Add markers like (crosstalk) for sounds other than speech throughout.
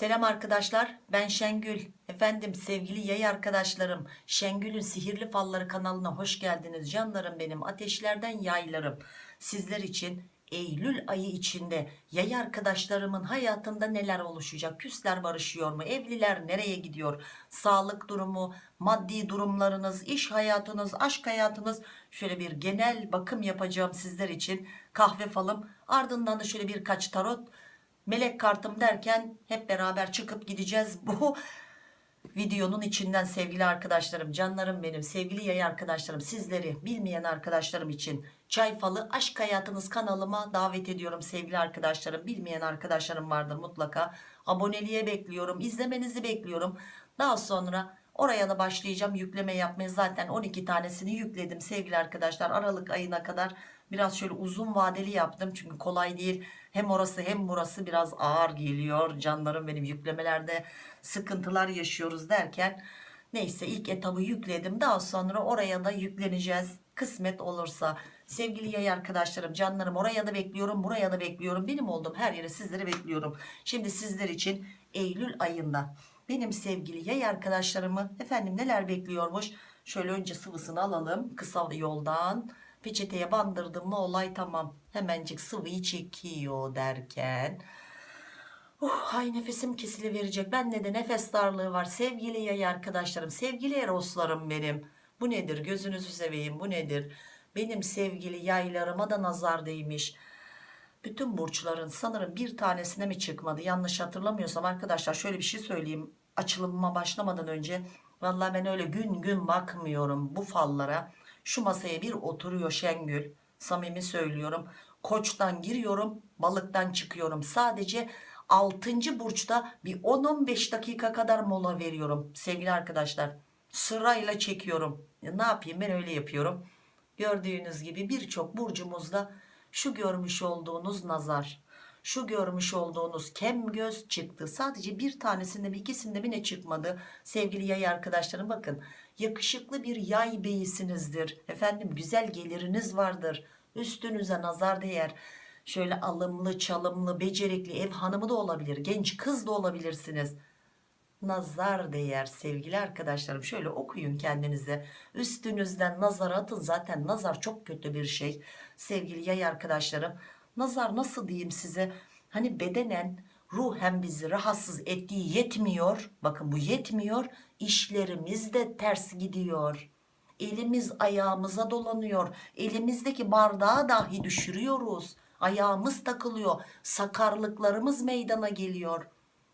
Selam arkadaşlar ben Şengül. Efendim sevgili yay arkadaşlarım Şengül'ün sihirli falları kanalına hoş geldiniz canlarım benim ateşlerden yaylarım. Sizler için Eylül ayı içinde yay arkadaşlarımın hayatında neler oluşacak küsler barışıyor mu evliler nereye gidiyor sağlık durumu maddi durumlarınız iş hayatınız aşk hayatınız şöyle bir genel bakım yapacağım sizler için. Kahve falım ardından da şöyle birkaç tarot melek kartım derken hep beraber çıkıp gideceğiz bu (laughs) videonun içinden sevgili arkadaşlarım canlarım benim sevgili yay arkadaşlarım sizleri bilmeyen arkadaşlarım için çay falı aşk hayatınız kanalıma davet ediyorum sevgili arkadaşlarım. Bilmeyen arkadaşlarım vardır mutlaka. Aboneliğe bekliyorum izlemenizi bekliyorum. Daha sonra oraya da başlayacağım yükleme yapmaya. Zaten 12 tanesini yükledim sevgili arkadaşlar. Aralık ayına kadar biraz şöyle uzun vadeli yaptım. Çünkü kolay değil hem orası hem burası biraz ağır geliyor. Canlarım benim yüklemelerde sıkıntılar yaşıyoruz derken neyse ilk etabı yükledim. Daha sonra oraya da yükleneceğiz kısmet olursa. Sevgili yay arkadaşlarım canlarım oraya da bekliyorum buraya da bekliyorum. Benim olduğum her yere sizleri bekliyorum. Şimdi sizler için Eylül ayında benim sevgili yay arkadaşlarımı efendim neler bekliyormuş? Şöyle önce sıvısını alalım kısa yoldan peçeteye bandırdım mı olay tamam. Hemencik sıvıyı çekiyor derken. Uh, ay nefesim kesiliverecek. Bende de nefes darlığı var. Sevgili yay arkadaşlarım sevgili eroslarım benim. Bu nedir? Gözünüzü seveyim bu nedir? Benim sevgili yaylarıma da nazar değmiş. Bütün burçların sanırım bir tanesine mi çıkmadı? Yanlış hatırlamıyorsam arkadaşlar şöyle bir şey söyleyeyim. Açılımıma başlamadan önce vallahi ben öyle gün gün bakmıyorum bu fallara şu masaya bir oturuyor Şengül. Samimi söylüyorum. Koçtan giriyorum balıktan çıkıyorum. Sadece 6. burçta bir 10-15 dakika kadar mola veriyorum sevgili arkadaşlar. Sırayla çekiyorum. Ya ne yapayım ben öyle yapıyorum. Gördüğünüz gibi birçok burcumuzda şu görmüş olduğunuz nazar şu görmüş olduğunuz kem göz çıktı. Sadece bir tanesinde mi ikisinde mi ne çıkmadı? Sevgili yay arkadaşlarım bakın yakışıklı bir yay beyisinizdir efendim güzel geliriniz vardır. Üstünüze nazar değer. Şöyle alımlı çalımlı becerikli ev hanımı da olabilir genç kız da olabilirsiniz. Nazar değer sevgili arkadaşlarım. Şöyle okuyun kendinize. Üstünüzden nazar atın. Zaten nazar çok kötü bir şey. Sevgili yay arkadaşlarım nazar nasıl diyeyim size? Hani bedenen ruhen bizi rahatsız ettiği yetmiyor. Bakın bu yetmiyor. İşlerimiz de ters gidiyor. Elimiz ayağımıza dolanıyor. Elimizdeki bardağı dahi düşürüyoruz. Ayağımız takılıyor. Sakarlıklarımız meydana geliyor.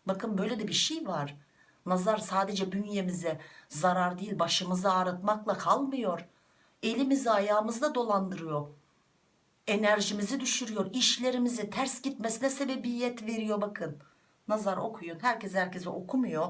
Bakın böyle de bir şey var. Nazar sadece bünyemize zarar değil başımızı ağrıtmakla kalmıyor. Elimizi ayağımızda dolandırıyor enerjimizi düşürüyor işlerimizi ters gitmesine sebebiyet veriyor bakın. Nazar okuyun herkes herkese okumuyor.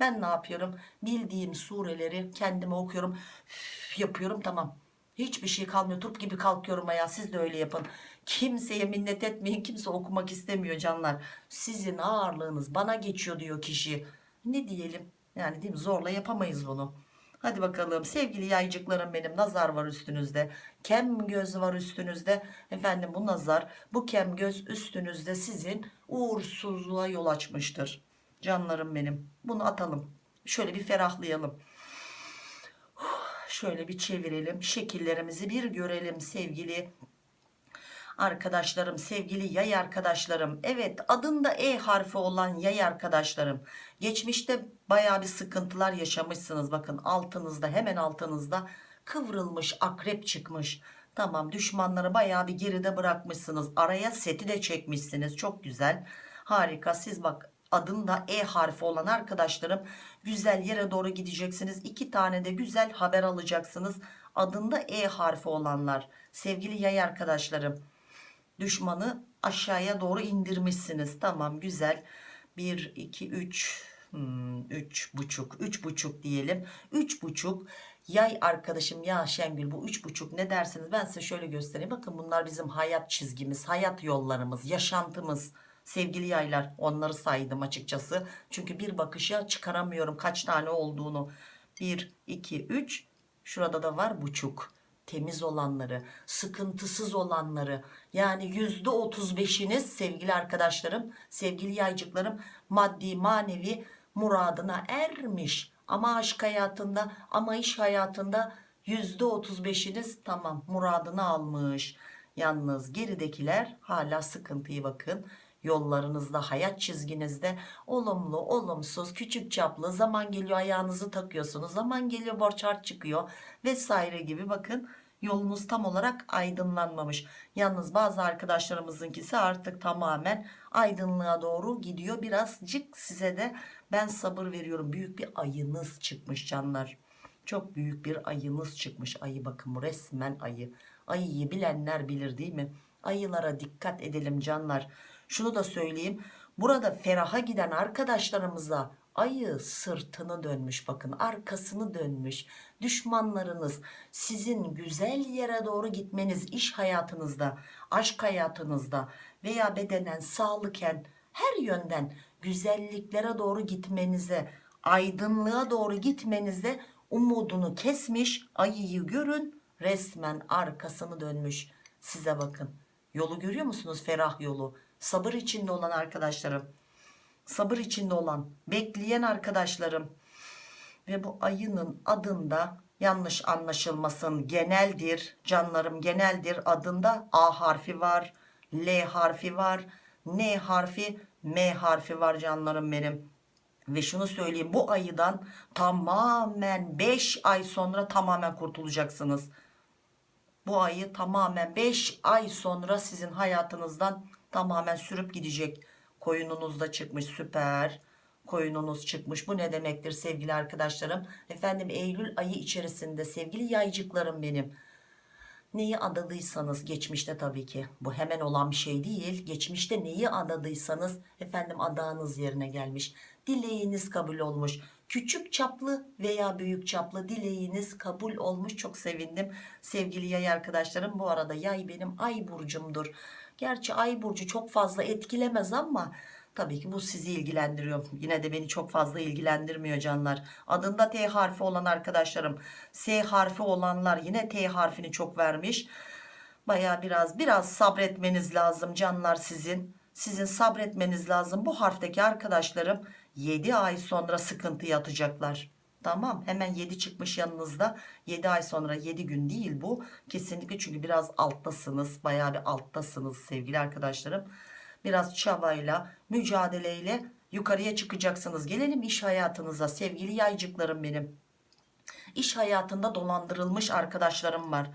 Ben ne yapıyorum? Bildiğim sureleri kendime okuyorum. Üf, yapıyorum tamam. Hiçbir şey kalmıyor turp gibi kalkıyorum ayağa siz de öyle yapın. Kimseye minnet etmeyin kimse okumak istemiyor canlar. Sizin ağırlığınız bana geçiyor diyor kişi. Ne diyelim? Yani değil mi? Zorla yapamayız bunu Hadi bakalım sevgili yaycıklarım benim nazar var üstünüzde. Kem göz var üstünüzde. Efendim bu nazar bu kem göz üstünüzde sizin uğursuzluğa yol açmıştır. Canlarım benim. Bunu atalım. Şöyle bir ferahlayalım. Şöyle bir çevirelim. Şekillerimizi bir görelim sevgili arkadaşlarım sevgili yay arkadaşlarım. Evet adında E harfi olan yay arkadaşlarım. Geçmişte baya bir sıkıntılar yaşamışsınız. Bakın altınızda hemen altınızda kıvrılmış akrep çıkmış. Tamam düşmanları baya bir geride bırakmışsınız. Araya seti de çekmişsiniz. Çok güzel. Harika. Siz bak adında E harfi olan arkadaşlarım güzel yere doğru gideceksiniz. İki tane de güzel haber alacaksınız. Adında E harfi olanlar. Sevgili yay arkadaşlarım düşmanı aşağıya doğru indirmişsiniz. Tamam güzel. 1 2 3 3 buçuk 3 buçuk diyelim. 3 buçuk. Yay arkadaşım ya Şengül bu 3 buçuk ne dersiniz? Ben size şöyle göstereyim. Bakın bunlar bizim hayat çizgimiz hayat yollarımız yaşantımız. Sevgili yaylar onları saydım açıkçası. Çünkü bir bakışa çıkaramıyorum kaç tane olduğunu. 1 2 3 şurada da var buçuk temiz olanları, sıkıntısız olanları yani yüzde otuz beşiniz sevgili arkadaşlarım, sevgili yaycıklarım maddi manevi muradına ermiş. Ama aşk hayatında ama iş hayatında yüzde otuz beşiniz tamam muradını almış. Yalnız geridekiler hala sıkıntıyı bakın yollarınızda hayat çizginizde olumlu olumsuz küçük çaplı zaman geliyor ayağınızı takıyorsunuz zaman geliyor borç harç çıkıyor vesaire gibi bakın yolunuz tam olarak aydınlanmamış. Yalnız bazı arkadaşlarımızınkisi artık tamamen aydınlığa doğru gidiyor. Birazcık size de ben sabır veriyorum. Büyük bir ayınız çıkmış canlar. Çok büyük bir ayınız çıkmış. Ayı bakın bu resmen ayı. Ayıyı bilenler bilir değil mi? Ayılara dikkat edelim canlar şunu da söyleyeyim. Burada feraha giden arkadaşlarımıza ayı sırtını dönmüş bakın arkasını dönmüş. Düşmanlarınız sizin güzel yere doğru gitmeniz iş hayatınızda aşk hayatınızda veya bedenen sağlıken her yönden güzelliklere doğru gitmenize aydınlığa doğru gitmenize umudunu kesmiş ayıyı görün resmen arkasını dönmüş. Size bakın. Yolu görüyor musunuz? Ferah yolu sabır içinde olan arkadaşlarım. Sabır içinde olan bekleyen arkadaşlarım. Ve bu ayının adında yanlış anlaşılmasın geneldir canlarım geneldir adında A harfi var L harfi var N harfi M harfi var canlarım benim. Ve şunu söyleyeyim bu ayıdan tamamen 5 ay sonra tamamen kurtulacaksınız. Bu ayı tamamen 5 ay sonra sizin hayatınızdan tamamen sürüp gidecek. Koyununuz da çıkmış süper. Koyununuz çıkmış. Bu ne demektir sevgili arkadaşlarım? Efendim Eylül ayı içerisinde sevgili yaycıklarım benim. Neyi adadıysanız geçmişte tabii ki. Bu hemen olan bir şey değil. Geçmişte neyi adadıysanız efendim adağınız yerine gelmiş. Dileğiniz kabul olmuş. Küçük çaplı veya büyük çaplı dileğiniz kabul olmuş. Çok sevindim sevgili yay arkadaşlarım. Bu arada yay benim ay burcumdur gerçi ay burcu çok fazla etkilemez ama tabii ki bu sizi ilgilendiriyor. Yine de beni çok fazla ilgilendirmiyor canlar. Adında T harfi olan arkadaşlarım S harfi olanlar yine T harfini çok vermiş. Baya biraz biraz sabretmeniz lazım canlar sizin. Sizin sabretmeniz lazım. Bu harfteki arkadaşlarım 7 ay sonra sıkıntı yatacaklar tamam hemen 7 çıkmış yanınızda. 7 ay sonra 7 gün değil bu. Kesinlikle çünkü biraz alttasınız baya bir alttasınız sevgili arkadaşlarım. Biraz çabayla mücadeleyle yukarıya çıkacaksınız. Gelelim iş hayatınıza sevgili yaycıklarım benim. İş hayatında dolandırılmış arkadaşlarım var.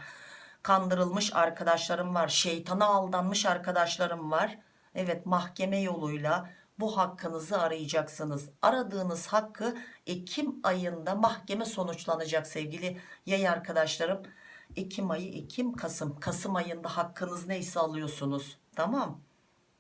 Kandırılmış arkadaşlarım var. Şeytana aldanmış arkadaşlarım var. Evet mahkeme yoluyla bu hakkınızı arayacaksınız. Aradığınız hakkı Ekim ayında mahkeme sonuçlanacak sevgili yay arkadaşlarım. Ekim ayı Ekim Kasım. Kasım ayında hakkınız neyse alıyorsunuz. Tamam.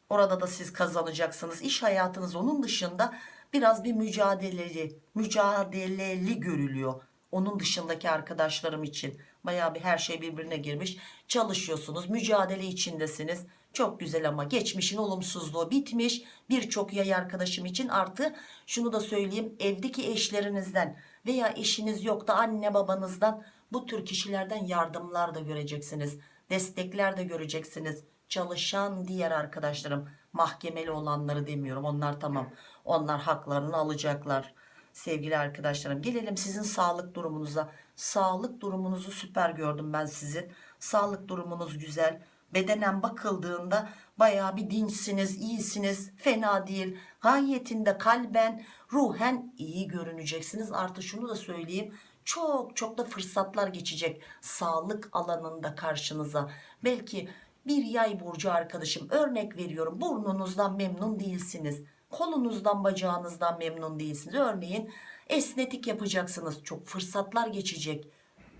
Orada da siz kazanacaksınız. İş hayatınız onun dışında biraz bir mücadeleli mücadeleli görülüyor. Onun dışındaki arkadaşlarım için. Baya bir her şey birbirine girmiş. Çalışıyorsunuz mücadele içindesiniz çok güzel ama geçmişin olumsuzluğu bitmiş. Birçok yay arkadaşım için artı şunu da söyleyeyim evdeki eşlerinizden veya eşiniz yok da anne babanızdan bu tür kişilerden yardımlar da göreceksiniz destekler de göreceksiniz. Çalışan diğer arkadaşlarım mahkemeli olanları demiyorum onlar tamam. Onlar haklarını alacaklar. Sevgili arkadaşlarım gelelim sizin sağlık durumunuza. Sağlık durumunuzu süper gördüm ben sizin. Sağlık durumunuz güzel bedenen bakıldığında baya bir dinçsiniz iyisiniz fena değil. Gayetinde kalben ruhen iyi görüneceksiniz. Artı şunu da söyleyeyim çok çok da fırsatlar geçecek sağlık alanında karşınıza. Belki bir yay burcu arkadaşım örnek veriyorum burnunuzdan memnun değilsiniz. Kolunuzdan bacağınızdan memnun değilsiniz. Örneğin esnetik yapacaksınız çok fırsatlar geçecek.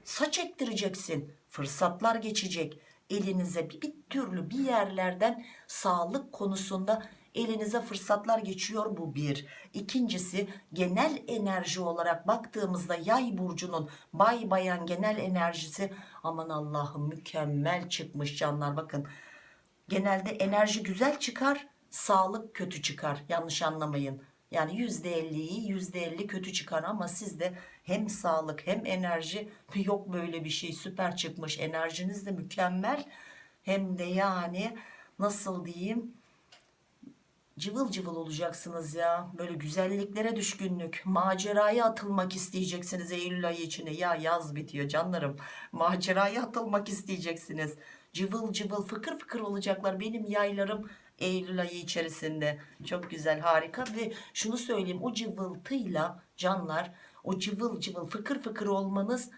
Saç ektireceksin fırsatlar geçecek elinize bir, bir türlü bir yerlerden sağlık konusunda elinize fırsatlar geçiyor bu bir. İkincisi genel enerji olarak baktığımızda yay burcunun bay bayan genel enerjisi aman Allah'ım mükemmel çıkmış canlar. Bakın genelde enerji güzel çıkar sağlık kötü çıkar. Yanlış anlamayın Yani %50 iyi %50 kötü çıkar ama sizde hem sağlık hem enerji. (laughs) Yok böyle bir şey süper çıkmış. Enerjiniz de mükemmel. Hem de yani nasıl diyeyim? Cıvıl cıvıl olacaksınız ya. Böyle güzelliklere düşkünlük. Maceraya atılmak isteyeceksiniz Eylül ayı içinde ya yaz bitiyor canlarım. (laughs) Maceraya atılmak isteyeceksiniz. Cıvıl cıvıl fıkır fıkır olacaklar benim yaylarım Eylül ayı içerisinde. Çok güzel harika. Ve şunu söyleyeyim o cıvıltıyla canlar o cıvıl cıvıl fıkır fıkır olmanız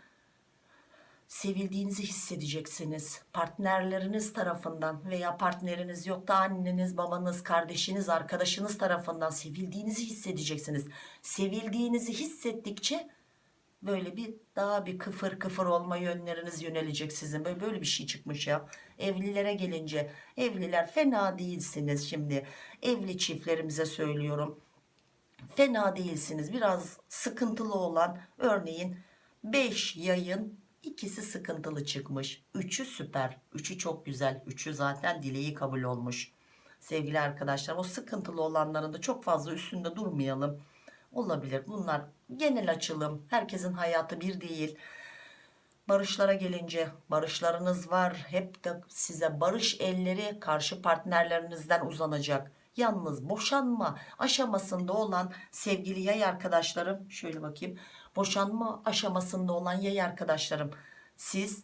sevildiğinizi hissedeceksiniz. Partnerleriniz tarafından veya partneriniz yok da anneniz babanız kardeşiniz arkadaşınız tarafından sevildiğinizi hissedeceksiniz. Sevildiğinizi hissettikçe böyle bir daha bir kıfır kıfır olma yönleriniz yönelecek sizin. Böyle, böyle bir şey çıkmış ya. Evlilere gelince evliler fena değilsiniz şimdi. Evli çiftlerimize söylüyorum. Fena değilsiniz. Biraz sıkıntılı olan örneğin 5 yayın ikisi sıkıntılı çıkmış. Üçü süper. Üçü çok güzel. Üçü zaten dileği kabul olmuş. Sevgili arkadaşlar o sıkıntılı olanların da çok fazla üstünde durmayalım. Olabilir. Bunlar genel açılım. Herkesin hayatı bir değil. Barışlara gelince barışlarınız var. Hep de size barış elleri karşı partnerlerinizden uzanacak. Yalnız boşanma aşamasında olan sevgili yay arkadaşlarım şöyle bakayım. Boşanma aşamasında olan yay arkadaşlarım siz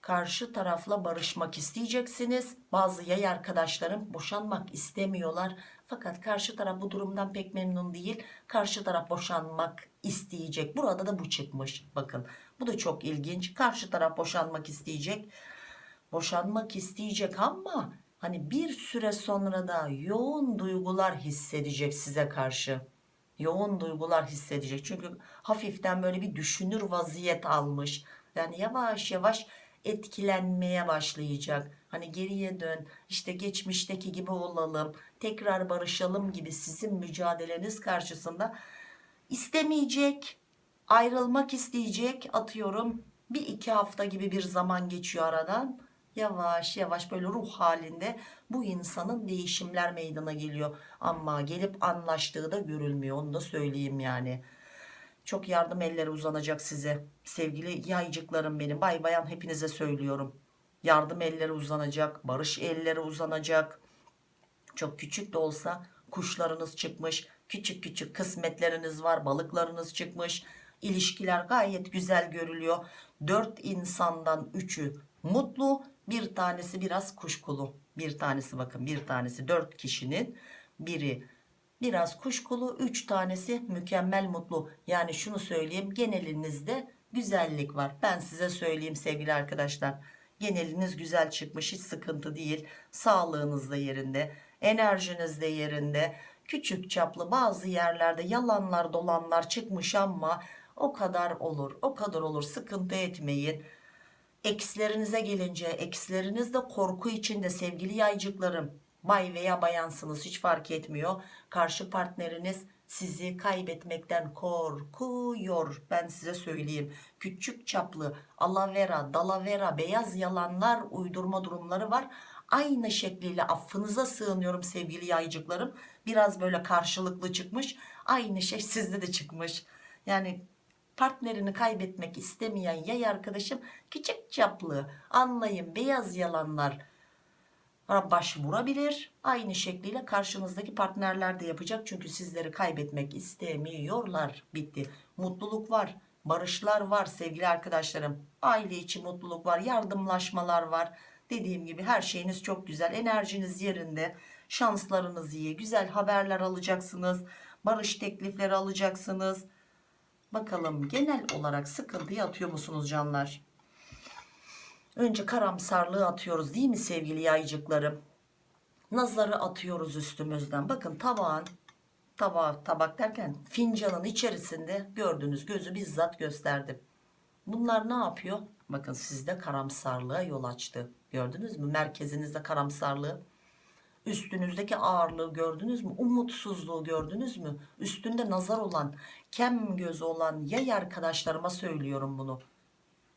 karşı tarafla barışmak isteyeceksiniz. Bazı yay arkadaşlarım boşanmak istemiyorlar fakat karşı taraf bu durumdan pek memnun değil. Karşı taraf boşanmak isteyecek. Burada da bu çıkmış. Bakın bu da çok ilginç. Karşı taraf boşanmak isteyecek. Boşanmak isteyecek ama hani bir süre sonra da yoğun duygular hissedecek size karşı. Yoğun duygular hissedecek. Çünkü hafiften böyle bir düşünür vaziyet almış. Yani yavaş yavaş etkilenmeye başlayacak. Hani geriye dön işte geçmişteki gibi olalım tekrar barışalım gibi sizin mücadeleniz karşısında istemeyecek ayrılmak isteyecek atıyorum bir iki hafta gibi bir zaman geçiyor aradan. Yavaş yavaş böyle ruh halinde bu insanın değişimler meydana geliyor. Ama gelip anlaştığı da görülmüyor onu da söyleyeyim yani çok yardım elleri uzanacak size sevgili yaycıklarım benim. Bay bayan hepinize söylüyorum. Yardım elleri uzanacak barış elleri uzanacak. Çok küçük de olsa kuşlarınız çıkmış küçük küçük kısmetleriniz var balıklarınız çıkmış. İlişkiler gayet güzel görülüyor. Dört insandan üçü mutlu bir tanesi biraz kuşkulu. Bir tanesi bakın bir tanesi dört kişinin. Biri biraz kuşkulu üç tanesi mükemmel mutlu. Yani şunu söyleyeyim genelinizde güzellik var. Ben size söyleyeyim sevgili arkadaşlar. Geneliniz güzel çıkmış hiç sıkıntı değil. Sağlığınız da yerinde enerjiniz de yerinde. Küçük çaplı bazı yerlerde yalanlar dolanlar çıkmış ama o kadar olur o kadar olur. Sıkıntı etmeyin. Ekslerinize gelince eksleriniz de korku içinde sevgili yaycıklarım bay veya bayansınız hiç fark etmiyor. Karşı partneriniz sizi kaybetmekten korkuyor. Ben size söyleyeyim. Küçük çaplı alavera dalavera beyaz yalanlar uydurma durumları var. Aynı şekliyle affınıza sığınıyorum sevgili yaycıklarım. Biraz böyle karşılıklı çıkmış aynı şey sizde de çıkmış. Yani partnerini kaybetmek istemeyen yay arkadaşım küçük çaplı anlayın beyaz yalanlar başvurabilir. Aynı şekliyle karşınızdaki partnerler de yapacak. Çünkü sizleri kaybetmek istemiyorlar. Bitti. Mutluluk var barışlar var sevgili arkadaşlarım. Aile içi mutluluk var yardımlaşmalar var. Dediğim gibi her şeyiniz çok güzel enerjiniz yerinde. Şanslarınız iyi güzel haberler alacaksınız barış teklifleri alacaksınız. Bakalım genel olarak sıkıntıyı atıyor musunuz canlar önce karamsarlığı atıyoruz değil mi sevgili yaycıklarım? Nazarı atıyoruz üstümüzden. Bakın tabağın tabak, tabak derken fincanın içerisinde gördüğünüz gözü bizzat gösterdim. Bunlar ne yapıyor? Bakın sizde karamsarlığa yol açtı. Gördünüz mü? Merkezinizde karamsarlığı. Üstünüzdeki ağırlığı gördünüz mü? Umutsuzluğu gördünüz mü? Üstünde nazar olan kem gözü olan yay arkadaşlarıma söylüyorum bunu.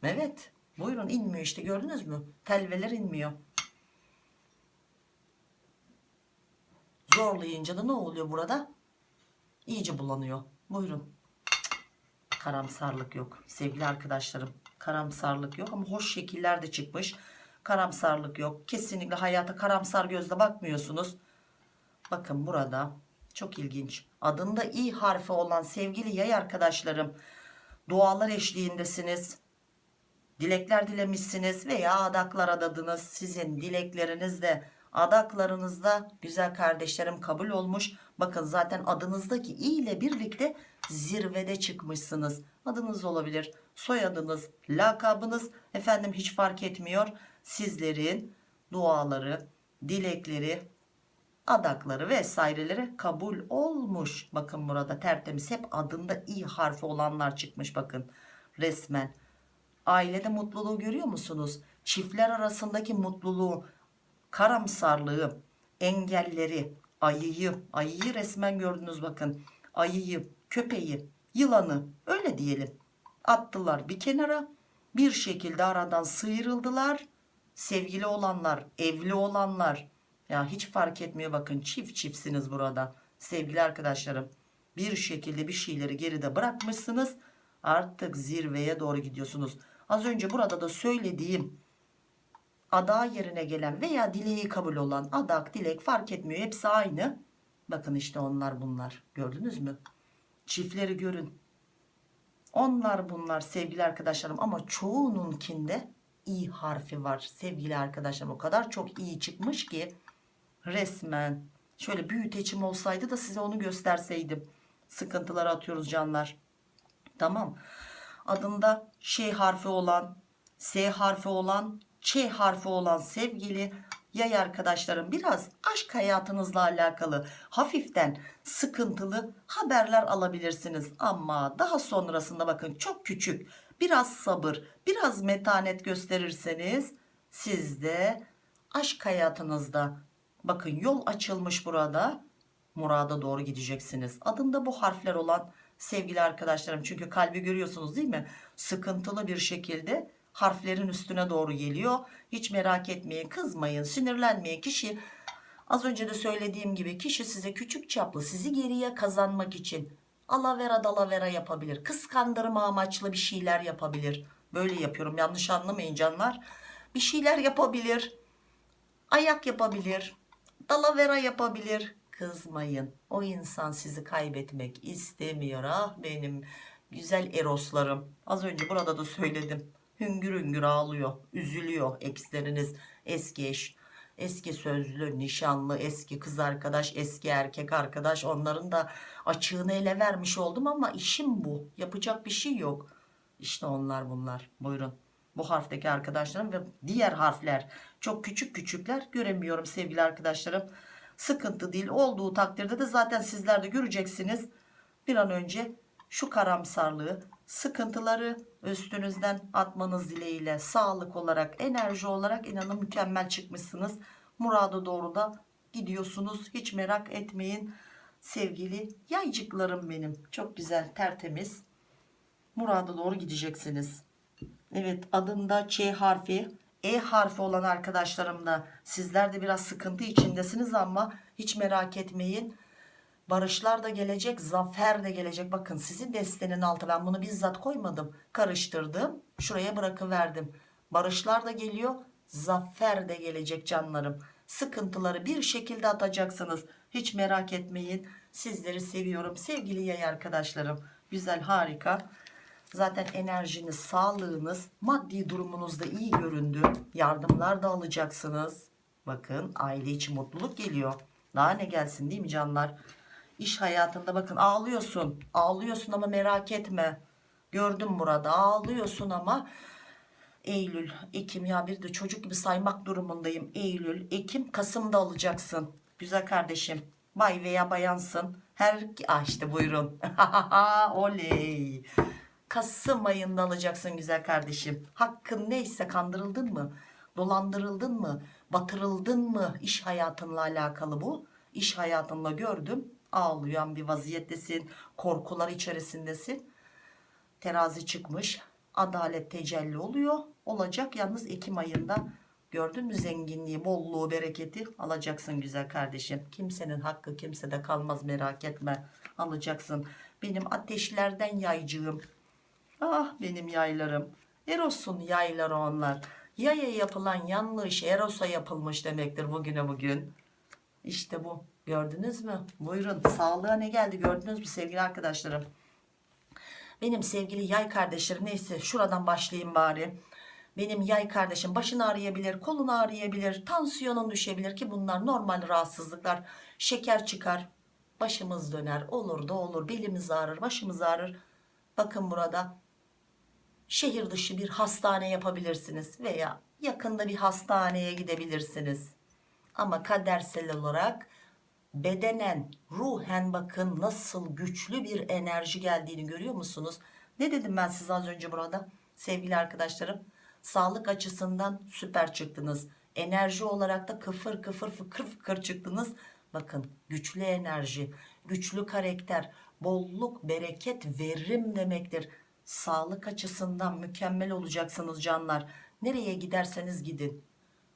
Evet buyurun inmiyor işte gördünüz mü telveler inmiyor zorlayınca da ne oluyor burada iyice bulanıyor. Buyurun. Karamsarlık yok sevgili arkadaşlarım. Karamsarlık yok ama hoş şekiller de çıkmış. Karamsarlık yok. Kesinlikle hayata karamsar gözle bakmıyorsunuz. Bakın burada çok ilginç. Adında i harfi olan sevgili yay arkadaşlarım dualar eşliğindesiniz. Dilekler dilemişsiniz veya adaklar adadınız. Sizin dilekleriniz de adaklarınızda güzel kardeşlerim kabul olmuş. Bakın zaten adınızdaki i ile birlikte zirvede çıkmışsınız. Adınız olabilir, soyadınız, lakabınız efendim hiç fark etmiyor. Sizlerin duaları, dilekleri, adakları vesaireleri kabul olmuş. Bakın burada tertemiz hep adında i harfi olanlar çıkmış bakın resmen. Ailede mutluluğu görüyor musunuz? Çiftler arasındaki mutluluğu, karamsarlığı, engelleri, ayıyı, ayıyı resmen gördünüz bakın. Ayıyı, köpeği, yılanı öyle diyelim. Attılar bir kenara. Bir şekilde aradan sıyrıldılar. Sevgili olanlar, evli olanlar. Ya hiç fark etmiyor bakın çift çiftsiniz burada. Sevgili arkadaşlarım. Bir şekilde bir şeyleri geride bırakmışsınız. Artık zirveye doğru gidiyorsunuz. Az önce burada da söylediğim ada yerine gelen veya dileği kabul olan adak dilek fark etmiyor. Hepsi aynı. Bakın işte onlar bunlar. Gördünüz mü? Çiftleri görün. Onlar bunlar sevgili arkadaşlarım ama çoğununkinde i harfi var sevgili arkadaşlarım. O kadar çok iyi çıkmış ki resmen şöyle büyüteçim olsaydı da size onu gösterseydim. Sıkıntıları atıyoruz canlar. Tamam. Adında şey harfi olan, S harfi olan, Ç harfi olan sevgili yay arkadaşlarım biraz aşk hayatınızla alakalı hafiften sıkıntılı haberler alabilirsiniz. Ama daha sonrasında bakın çok küçük biraz sabır biraz metanet gösterirseniz siz de aşk hayatınızda bakın yol açılmış burada murada doğru gideceksiniz. Adında bu harfler olan sevgili arkadaşlarım çünkü kalbi görüyorsunuz değil mi? Sıkıntılı bir şekilde harflerin üstüne doğru geliyor. Hiç merak etmeyin, kızmayın, sinirlenmeyin. Kişi az önce de söylediğim gibi kişi size küçük çaplı sizi geriye kazanmak için alavera dalavera yapabilir. Kıskandırma amaçlı bir şeyler yapabilir. Böyle yapıyorum yanlış anlamayın canlar. Bir şeyler yapabilir. Ayak yapabilir. Dalavera yapabilir. Kızmayın. O insan sizi kaybetmek istemiyor. Ah benim güzel eroslarım. Az önce burada da söyledim. Hüngür hüngür ağlıyor. Üzülüyor eksleriniz. Eski eş, eski sözlü, nişanlı, eski kız arkadaş, eski erkek arkadaş. Onların da açığını ele vermiş oldum ama işim bu. Yapacak bir şey yok. İşte onlar bunlar. Buyurun. Bu harfteki arkadaşlarım ve diğer harfler çok küçük küçükler göremiyorum sevgili arkadaşlarım. Sıkıntı değil olduğu takdirde de zaten sizler de göreceksiniz. Bir an önce şu karamsarlığı sıkıntıları üstünüzden atmanız dileğiyle sağlık olarak enerji olarak inanın mükemmel çıkmışsınız. Murada doğru da gidiyorsunuz hiç merak etmeyin sevgili yaycıklarım benim çok güzel tertemiz murada doğru gideceksiniz. Evet adında Ç harfi E harfi olan arkadaşlarım da sizler de biraz sıkıntı içindesiniz ama hiç merak etmeyin. Barışlar da gelecek, zafer de gelecek. Bakın sizin destenin altı ben bunu bizzat koymadım. Karıştırdım. Şuraya bırakıverdim. Barışlar da geliyor, zafer de gelecek canlarım. Sıkıntıları bir şekilde atacaksınız. Hiç merak etmeyin. Sizleri seviyorum sevgili yay arkadaşlarım. Güzel, harika. Zaten enerjiniz, sağlığınız, maddi durumunuz da iyi göründü. Yardımlar da alacaksınız. Bakın aile içi mutluluk geliyor. Daha ne gelsin değil mi canlar? İş hayatında bakın ağlıyorsun. Ağlıyorsun ama merak etme. Gördüm burada ağlıyorsun ama Eylül, Ekim ya bir de çocuk gibi saymak durumundayım. Eylül, Ekim, Kasım'da alacaksın. Güzel kardeşim. Bay veya bayansın. Her ah işte buyurun. (laughs) Oley. Kasım ayında alacaksın güzel kardeşim. Hakkın neyse kandırıldın mı? Dolandırıldın mı? Batırıldın mı? İş hayatınla alakalı bu. İş hayatınla gördüm. Ağlayan bir vaziyettesin. Korkular içerisindesin. Terazi çıkmış. Adalet tecelli oluyor. Olacak yalnız Ekim ayında Gördün mü zenginliği, bolluğu, bereketi alacaksın güzel kardeşim. Kimsenin hakkı kimsede kalmaz merak etme. Alacaksın. Benim ateşlerden yaycığım. Ah benim yaylarım. Eros'un yayları onlar. Yaya yapılan yanlış Eros'a yapılmış demektir bugüne bugün. İşte bu. Gördünüz mü? Buyurun. Sağlığa ne geldi gördünüz mü sevgili arkadaşlarım? Benim sevgili yay kardeşlerim neyse şuradan başlayayım bari. Benim yay kardeşim başını ağrıyabilir, kolunu ağrıyabilir, tansiyonun düşebilir ki bunlar normal rahatsızlıklar. Şeker çıkar, başımız döner, olur da olur, belimiz ağrır, başımız ağrır. Bakın burada şehir dışı bir hastane yapabilirsiniz veya yakında bir hastaneye gidebilirsiniz. Ama kadersel olarak bedenen, ruhen bakın nasıl güçlü bir enerji geldiğini görüyor musunuz? Ne dedim ben size az önce burada sevgili arkadaşlarım? Sağlık açısından süper çıktınız. Enerji olarak da kıfır kıfır fıkır fıkır çıktınız. Bakın güçlü enerji, güçlü karakter, bolluk, bereket, verim demektir. Sağlık açısından mükemmel olacaksınız canlar. Nereye giderseniz gidin.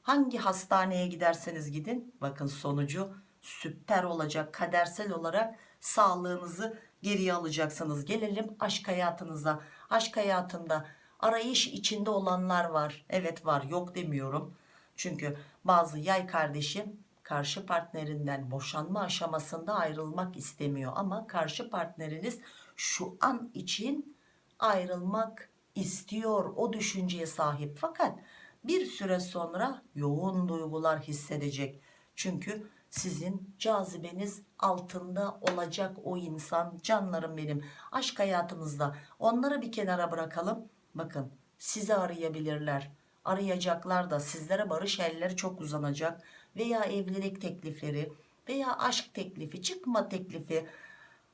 Hangi hastaneye giderseniz gidin. Bakın sonucu süper olacak kadersel olarak sağlığınızı geriye alacaksınız. Gelelim aşk hayatınıza. Aşk hayatında arayış içinde olanlar var. Evet var. Yok demiyorum. Çünkü bazı yay kardeşim karşı partnerinden boşanma aşamasında ayrılmak istemiyor. Ama karşı partneriniz şu an için ayrılmak istiyor. O düşünceye sahip. Fakat bir süre sonra yoğun duygular hissedecek. Çünkü sizin cazibeniz altında olacak o insan. Canlarım benim. Aşk hayatınızda. Onları bir kenara bırakalım. Bakın sizi arayabilirler. Arayacaklar da sizlere barış elleri çok uzanacak veya evlilik teklifleri veya aşk teklifi çıkma teklifi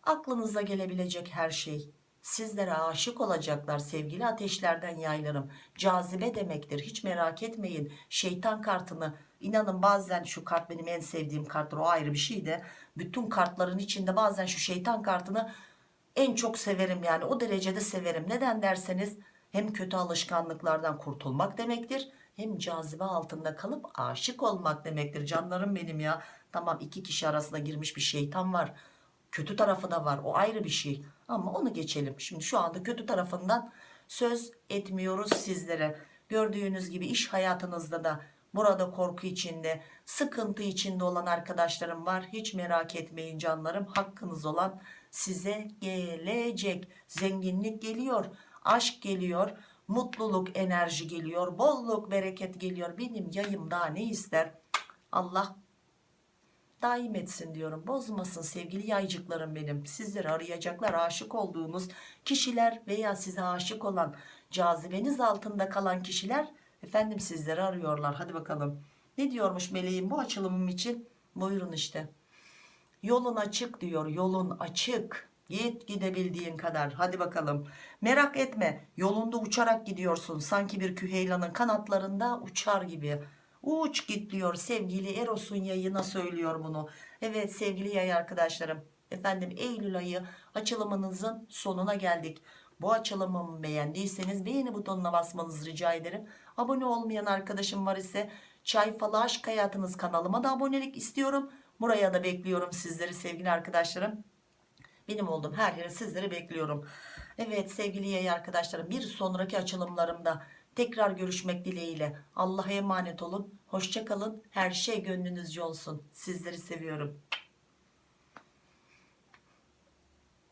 aklınıza gelebilecek her şey sizlere aşık olacaklar sevgili ateşlerden yaylarım. Cazibe demektir hiç merak etmeyin. Şeytan kartını inanın bazen şu kart benim en sevdiğim karttır o ayrı bir şey de bütün kartların içinde bazen şu şeytan kartını en çok severim yani o derecede severim. Neden derseniz hem kötü alışkanlıklardan kurtulmak demektir hem cazibe altında kalıp aşık olmak demektir. Canlarım benim ya. Tamam iki kişi arasında girmiş bir şeytan var kötü tarafı da var. O ayrı bir şey. Ama onu geçelim. Şimdi şu anda kötü tarafından söz etmiyoruz sizlere. Gördüğünüz gibi iş hayatınızda da burada korku içinde sıkıntı içinde olan arkadaşlarım var. Hiç merak etmeyin canlarım. Hakkınız olan size gelecek. Zenginlik geliyor aşk geliyor mutluluk enerji geliyor bolluk bereket geliyor. Benim yayım daha ne ister? Allah daim etsin diyorum. Bozmasın sevgili yaycıklarım benim. Sizleri arayacaklar aşık olduğunuz kişiler veya size aşık olan cazibeniz altında kalan kişiler efendim sizleri arıyorlar. Hadi bakalım. Ne diyormuş meleğim bu açılımım için? Buyurun işte. Yolun açık diyor yolun açık. Git gidebildiğin kadar. Hadi bakalım. Merak etme yolunda uçarak gidiyorsun. Sanki bir küheylanın kanatlarında uçar gibi uç git diyor sevgili Eros'un yayına söylüyor bunu. Evet sevgili yay arkadaşlarım efendim Eylül ayı açılımınızın sonuna geldik. Bu açılımımı beğendiyseniz beğeni butonuna basmanızı rica ederim. Abone olmayan arkadaşım var ise çay falı aşk hayatınız kanalıma da abonelik istiyorum. Buraya da bekliyorum sizleri sevgili arkadaşlarım. Benim olduğum her yere sizleri bekliyorum. Evet sevgili yay arkadaşlarım bir sonraki açılımlarımda tekrar görüşmek dileğiyle. Allah'a emanet olun. Hoşçakalın her şey gönlünüzce olsun. Sizleri seviyorum